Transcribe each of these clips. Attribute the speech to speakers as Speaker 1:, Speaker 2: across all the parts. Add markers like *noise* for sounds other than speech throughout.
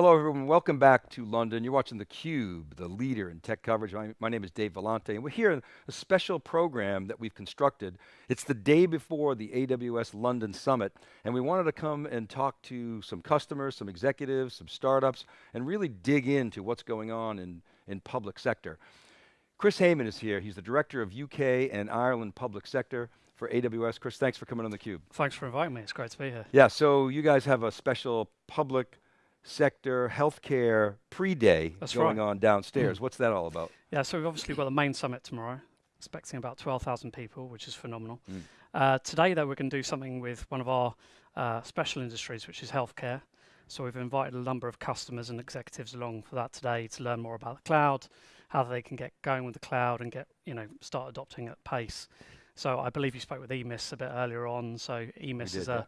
Speaker 1: Hello everyone, welcome back to London. You're watching theCUBE, the leader in tech coverage. My, my, name is Dave Vellante, and we're here in a special program that we've constructed. It's the day before the AWS London Summit, and we wanted to come and talk to some customers, some executives, some startups, and really dig into what's going on in, in public sector. Chris Hayman is here, he's the Director of UK and Ireland Public Sector for AWS. Chris, thanks for coming on theCUBE.
Speaker 2: Thanks for inviting me, it's great to be here.
Speaker 1: Yeah, so you guys have a special public sector healthcare pre-day going
Speaker 2: right.
Speaker 1: on downstairs. Mm. What's that all about?
Speaker 2: Yeah, so we've obviously got the main summit tomorrow, expecting about 12,000 people, which is phenomenal. Mm. Uh, today, though, we're going to do something with one of our uh, special industries, which is healthcare. So we've invited a number of customers and executives along for that today to learn more about the cloud, how they can get going with the cloud and get, you know, start adopting at pace. So I believe you spoke with EMIS a bit earlier on. So EMIS is a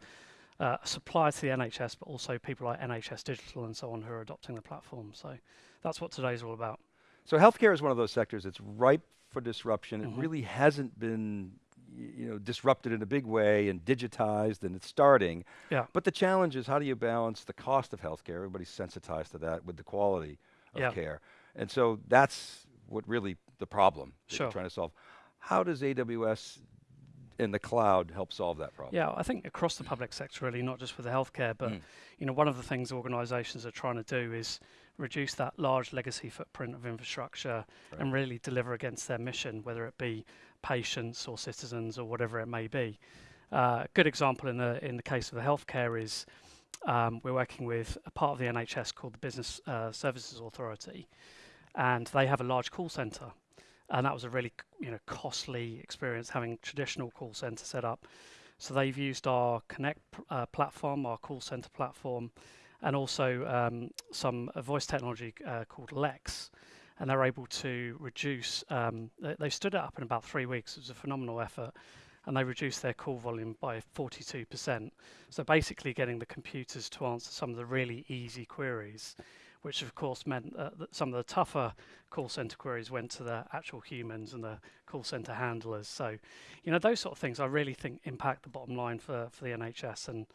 Speaker 2: uh, a supplier to the NHS, but also people like NHS Digital and so on who are adopting the platform. So that's what today's all about.
Speaker 1: So healthcare is one of those sectors that's ripe for disruption. Mm -hmm. It mm-hmm. really hasn't been you know, disrupted in a big way and digitized and it's starting.
Speaker 2: Yeah.
Speaker 1: But the challenge is how do you balance the cost of healthcare? Everybody's sensitized to that with the quality of yeah. care. And so that's what really the problem that you're trying to solve. How does AWS in the cloud help solve that problem?
Speaker 2: Yeah, I think across the public sector really, not just for the healthcare, but mm. you know, one of the things organizations are trying to do is reduce that large legacy footprint of infrastructure right. and really deliver against their mission, whether it be patients or citizens or whatever it may be. Uh, a good example in the in the case of the healthcare is um, we're working with a part of the NHS called the Business uh, Services Authority, and they have a large call center and that was a really you know costly experience having traditional call center set up. So they've used our Connect uh, platform, our call center platform, and also um, some uh, voice technology uh, called Lex, and they're able to reduce. Um, they, they, stood it up in about three weeks. It was a phenomenal effort, and they reduced their call volume by 42%. So basically, getting the computers to answer some of the really easy queries which of course meant uh, that some of the tougher call center queries went to the actual humans and the call center handlers. So, you know, those sort of things I really think impact the bottom line for, for the NHS and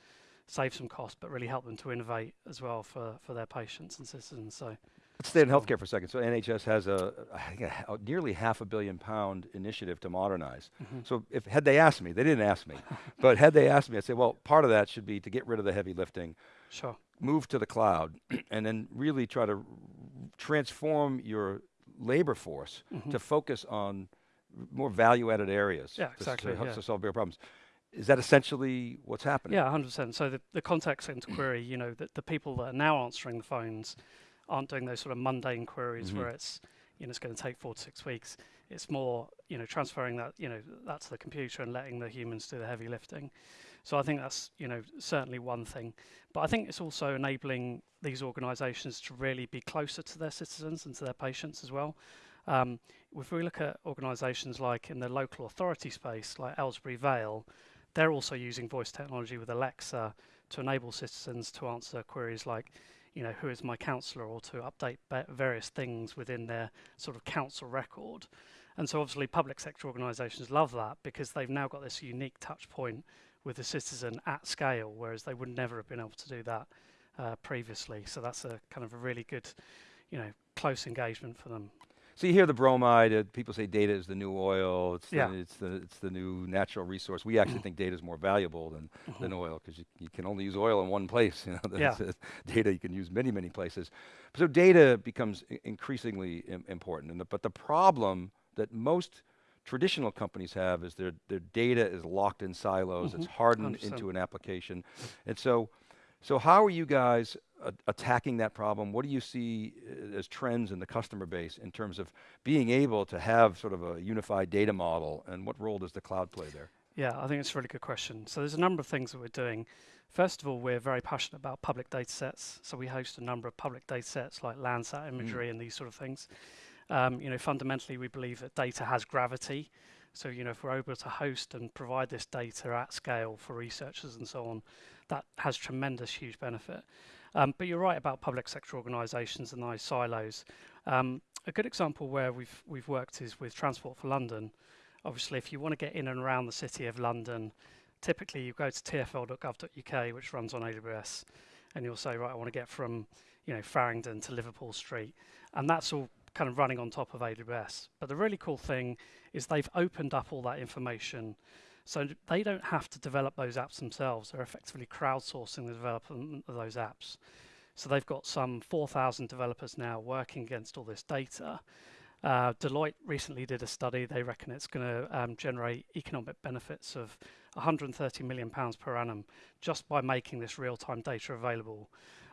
Speaker 2: save some cost, but really help them to innovate as well for, for their patients and citizens. So.
Speaker 1: Let's stay in healthcare for a second. So NHS has a, a, a nearly half a billion pound initiative to modernize. Mm -hmm. So if had they asked me, they didn't ask me, *laughs* but had they asked me, I'd say, well, part of that should be to get rid of the heavy lifting,
Speaker 2: sure
Speaker 1: move to the cloud *clears throat* and then really try to transform your labor force mm -hmm. to focus on more value-added areas
Speaker 2: yeah, exactly,
Speaker 1: to,
Speaker 2: yeah.
Speaker 1: to solve bigger problems. Is that essentially what's happening?
Speaker 2: Yeah, 100%. So the, the contact center query, you know, the, the people that are now answering the phones aren't doing those sort of mundane queries mm -hmm. where it's, you know, it's going to take four to six weeks. It's more, you know, transferring that, you know, that to the computer and letting the humans do the heavy lifting. So I think that's you know certainly one thing, but I think it's also enabling these organisations to really be closer to their citizens and to their patients as well. Um, if we look at organisations like in the local authority space, like Aylesbury Vale, they're also using voice technology with Alexa to enable citizens to answer queries like, you know, who is my councillor, or to update various things within their sort of council record. And so obviously public sector organisations love that because they've now got this unique touch point with the citizen at scale, whereas they would never have been able to do that uh, previously. So that's a kind of a really good, you know, close engagement for them.
Speaker 1: So you hear the bromide, uh, people say data is the new oil, it's, yeah. the, it's, the, it's the new natural resource. We actually think data is more valuable than, mm -hmm. than oil because you, you can only use oil in one place. *laughs* You know,
Speaker 2: yeah.
Speaker 1: data you can use many, many places. So data becomes increasingly Im important. And the, but the problem that most traditional companies have is their, their data is locked in silos, mm -hmm. it's mm-hmm. hardened into an application. And so, so how are you guys attacking that problem? What do you see uh, as trends in the customer base in terms of being able to have sort of a unified data model and what role does the cloud play there?
Speaker 2: Yeah, I think it's a really good question. So there's a number of things that we're doing. First of all, we're very passionate about public data sets. So we host a number of public data sets like Landsat imagery mm. and these sort of things. Um, you know, fundamentally, we believe that data has gravity. So, you know, if we're able to host and provide this data at scale for researchers and so on, that has tremendous, huge benefit. Um, but you're right about public sector organisations and those silos. Um, a good example where we've we've worked is with Transport for London. Obviously, if you want to get in and around the city of London, typically you go to tfl.gov.uk, which runs on AWS, and you'll say, right, I want to get from you know Farringdon to Liverpool Street, and that's all kind of running on top of AWS. But the really cool thing is they've opened up all that information so they don't have to develop those apps themselves. They're effectively crowdsourcing the development of those apps. So they've got some 4,000 developers now working against all this data. Uh, Deloitte recently did a study. They reckon it's going to um, generate economic benefits of 130 million pounds per annum just by making this real-time data available.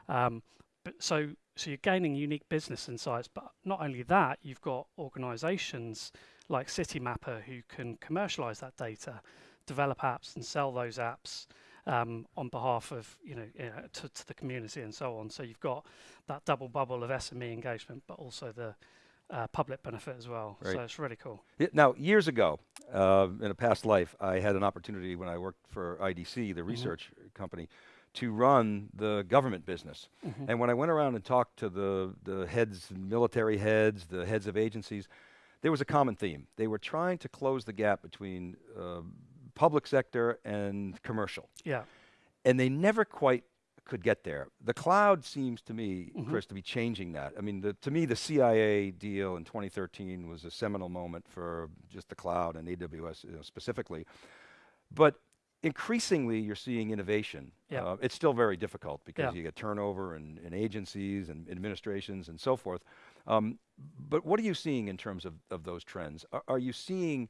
Speaker 2: Um, but so, so you're gaining unique business insights. But not only that, you've got organisations like Citymapper who can commercialize that data, develop apps and sell those apps um, on behalf of you know, you know to, to, the community and so on. So you've got that double bubble of SME engagement, but also the uh, public benefit as well. Right. So it's really cool.
Speaker 1: now, years ago, uh, in a past life, I had an opportunity when I worked for IDC, the mm -hmm. research company, to run the government business. Mm -hmm. And when I went around and talked to the, the heads, military heads, the heads of agencies, there was a common theme. They were trying to close the gap between uh, public sector and commercial.
Speaker 2: Yeah.
Speaker 1: And they never quite could get there. The cloud seems to me, mm -hmm. Chris, to be changing that. I mean, the, to me, the CIA deal in 2013 was a seminal moment for just the cloud and AWS you know, specifically. But increasingly, you're seeing innovation.
Speaker 2: Yeah. Uh,
Speaker 1: it's still very difficult because you get turnover in, in agencies and administrations and so forth. Um, but what are you seeing in terms of, of those trends? Are, are you seeing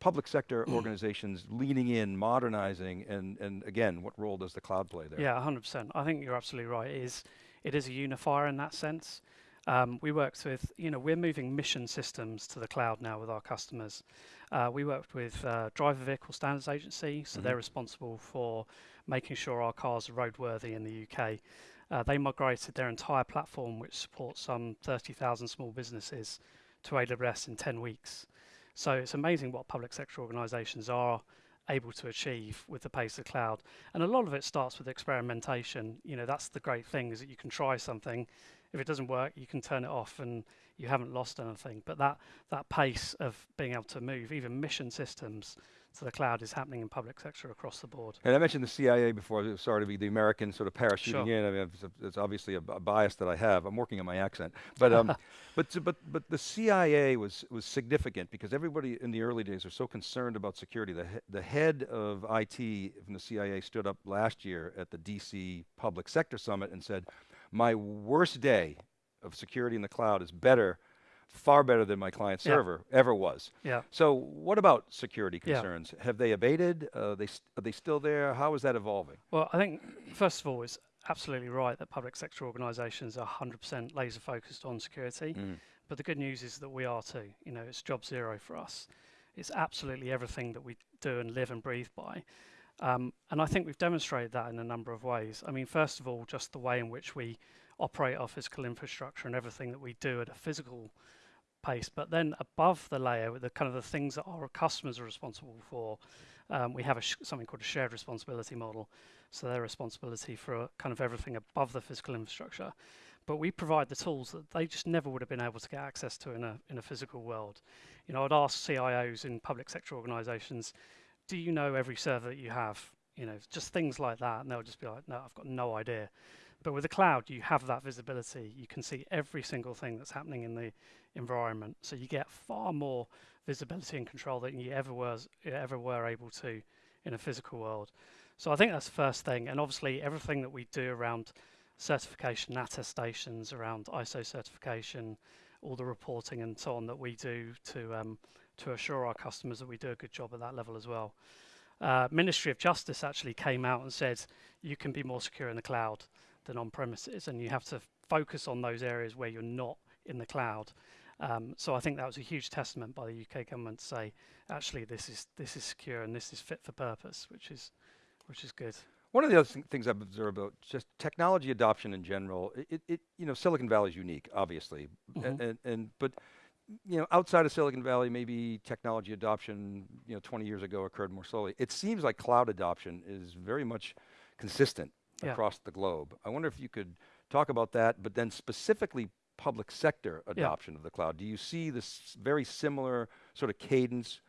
Speaker 1: public sector *clears throat* organizations leaning in, modernizing, and, and again, what role does the cloud play there?
Speaker 2: Yeah, 100%. I think you're absolutely right. It is, it is a unifier in that sense. Um, we worked with, you know, we're moving mission systems to the cloud now with our customers. Uh, we worked with uh, Driver Vehicle Standards Agency, so mm -hmm. they're responsible for making sure our cars are roadworthy in the UK. Uh, they migrated their entire platform, which supports some 30,000 small businesses, to AWS in 10 weeks. So it's amazing what public sector organizations are able to achieve with the pace of cloud. And a lot of it starts with experimentation. You know, that's the great thing is that you can try something. If it doesn't work, you can turn it off and you haven't lost anything. But that, that pace of being able to move, even mission systems, to the cloud is happening in public sector across the board.
Speaker 1: And I mentioned the CIA before, sorry to be the American sort of parachuting sure. in. I mean, it's, obviously a, a, bias that I have. I'm working on my accent. But, um, *laughs* but, but, but the CIA was, was significant because everybody in the early days are so concerned about security. The, he the head of IT from the CIA stood up last year at the DC Public Sector Summit and said, my worst day of security in the cloud is better far better than my client server yeah. ever was.
Speaker 2: Yeah.
Speaker 1: So what about security concerns? Yeah. Have they abated? Uh, they are they still there? How is that evolving?
Speaker 2: Well, I think first of all, it's absolutely right that public sector organisations are 100% laser focused on security. Mm. But the good news is that we are too. You know, it's job zero for us. It's absolutely everything that we do and live and breathe by. Um, and I think we've demonstrated that in a number of ways. I mean, first of all, just the way in which we operate our physical infrastructure and everything that we do at a physical pace. But then above the layer, the kind of the things that our customers are responsible for, um, we have something called a shared responsibility model. So their responsibility for kind of everything above the physical infrastructure. But we provide the tools that they just never would have been able to get access to in a in a physical world. You know, I'd ask CIOs in public sector organizations, do you know every server that you have? You know, just things like that, and they'll just be like, no, I've got no idea. But with the cloud, you have that visibility. You can see every single thing that's happening in the environment. So you get far more visibility and control than you ever was ever were able to in a physical world. So I think that's the first thing. And obviously everything that we do around certification, attestations, around ISO certification, all the reporting and so on that we do to um, to assure our customers that we do a good job at that level as well. Uh, Ministry of Justice actually came out and said you can be more secure in the cloud than on premises, and you have to focus on those areas where you're not in the cloud. Um, so I think that was a huge testament by the UK government to say, actually, this is this is secure and this is fit for purpose, which is which is good.
Speaker 1: One of the other th things I've observed about just technology adoption in general, it, it you know Silicon Valley is unique, obviously, mm -hmm. and, and, and but you know outside of Silicon Valley, maybe technology adoption you know 20 years ago occurred more slowly. It seems like cloud adoption is very much consistent yeah. across the globe. I wonder if you could talk about that, but then specifically public sector adoption yeah. of the cloud. Do you see this very similar sort of cadence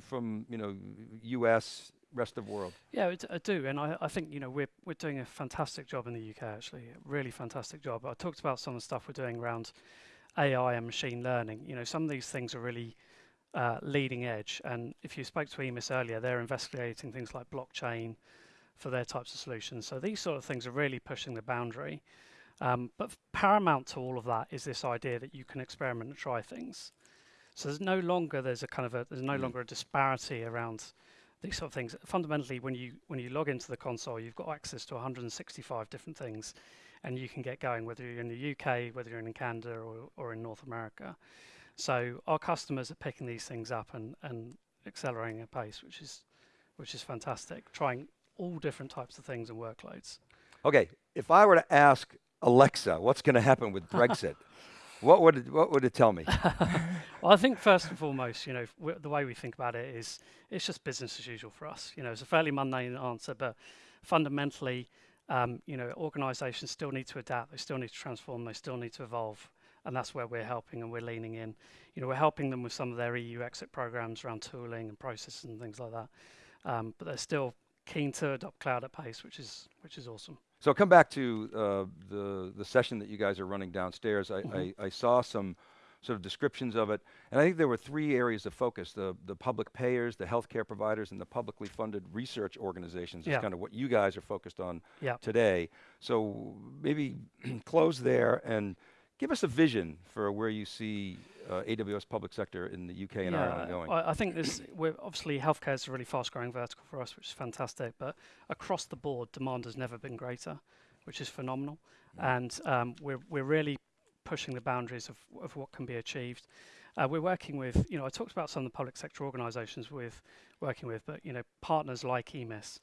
Speaker 1: from you know U.S. rest of the world?
Speaker 2: Yeah, it, I do, and I, I think you know we're we're doing a fantastic job in the UK actually, really fantastic job. I talked about some of the stuff we're doing around AI and machine learning. You know, some of these things are really uh, leading edge, and if you spoke to EMIS earlier, they're investigating things like blockchain for their types of solutions. So these sort of things are really pushing the boundary. Um, but paramount to all of that is this idea that you can experiment and try things. So there's no longer there's a kind of a there's no mm. longer a disparity around these sort of things. Fundamentally, when you when you log into the console, you've got access to 165 different things, and you can get going whether you're in the UK, whether you're in Canada, or, or in North America. So our customers are picking these things up and, and accelerating at pace, which is which is fantastic. Trying all different types of things and workloads.
Speaker 1: Okay, if I were to ask Alexa, what's going to happen with *laughs* Brexit? what would it, what would it tell me? *laughs*
Speaker 2: well, I think first and foremost, you know, the way we think about it is it's just business as usual for us. You know, it's a fairly mundane answer, but fundamentally, um, you know, organisations still need to adapt. They still need to transform. They still need to evolve, and that's where we're helping and we're leaning in. You know, we're helping them with some of their EU exit programs around tooling and processes and things like that. Um, but they're still keen to adopt cloud at pace, which is which is awesome.
Speaker 1: So come back to uh, the the session that you guys are running downstairs. I, mm -hmm. I, I, saw some sort of descriptions of it, and I think there were three areas of focus: the the public payers, the healthcare providers, and the publicly funded research organizations. yeah. Is kind of what you guys are focused on yeah. today. So maybe *clears throat* close there and give us a vision for where you see uh, AWS public sector in the UK and yeah, Ireland going?
Speaker 2: I, I think this, we're obviously healthcare is a really fast growing vertical for us, which is fantastic, but across the board, demand has never been greater, which is phenomenal. Mm. And um, we're, we're really pushing the boundaries of, of what can be achieved. Uh, we're working with, you know, I talked about some of the public sector organisations we're working with, but you know, partners like EMIS,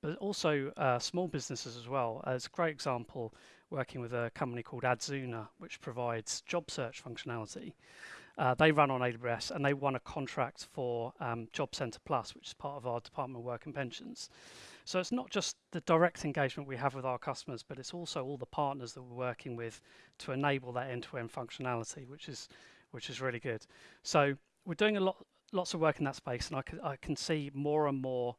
Speaker 2: but also uh, small businesses as well. As a great example, working with a company called Adzuna, which provides job search functionality. Uh, they run on AWS and they won a contract for um, Job Centre Plus, which is part of our Department of Work and Pensions. So it's not just the direct engagement we have with our customers, but it's also all the partners that we're working with to enable that end-to-end functionality, which is which is really good. So we're doing a lot, lots of work in that space, and I can I can see more and more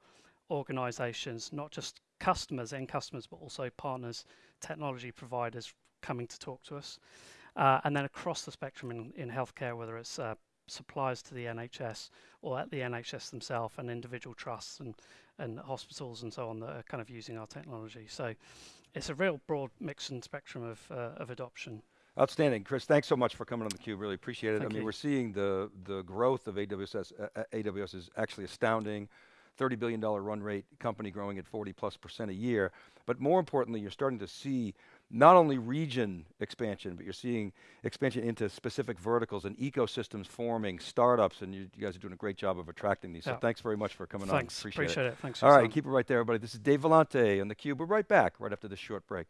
Speaker 2: organisations, not just customers, end customers, but also partners, technology providers coming to talk to us. Uh, and then across the spectrum in, in healthcare, whether it's uh, suppliers to the NHS or at the NHS themselves and individual trusts and, and hospitals and so on that are kind of using our technology. So it's a real broad mix and spectrum of, uh, of adoption.
Speaker 1: Outstanding, Chris. Thanks so much for coming on the cube. Really appreciate it. Thank I mean, you. we're seeing the the growth of AWS. Uh, AWS is actually astounding. $30 billion run rate company growing at 40 plus percent a year. But more importantly, you're starting to see not only region expansion, but you're seeing expansion into specific verticals and ecosystems forming, startups, and you, you guys are doing a great job of attracting these. Yeah. So thanks very much for coming
Speaker 2: thanks.
Speaker 1: on. Appreciate,
Speaker 2: Appreciate
Speaker 1: it.
Speaker 2: it. Thanks.
Speaker 1: All right, keep it right there, everybody. This is Dave Vellante on theCUBE. We're right back right after this short break.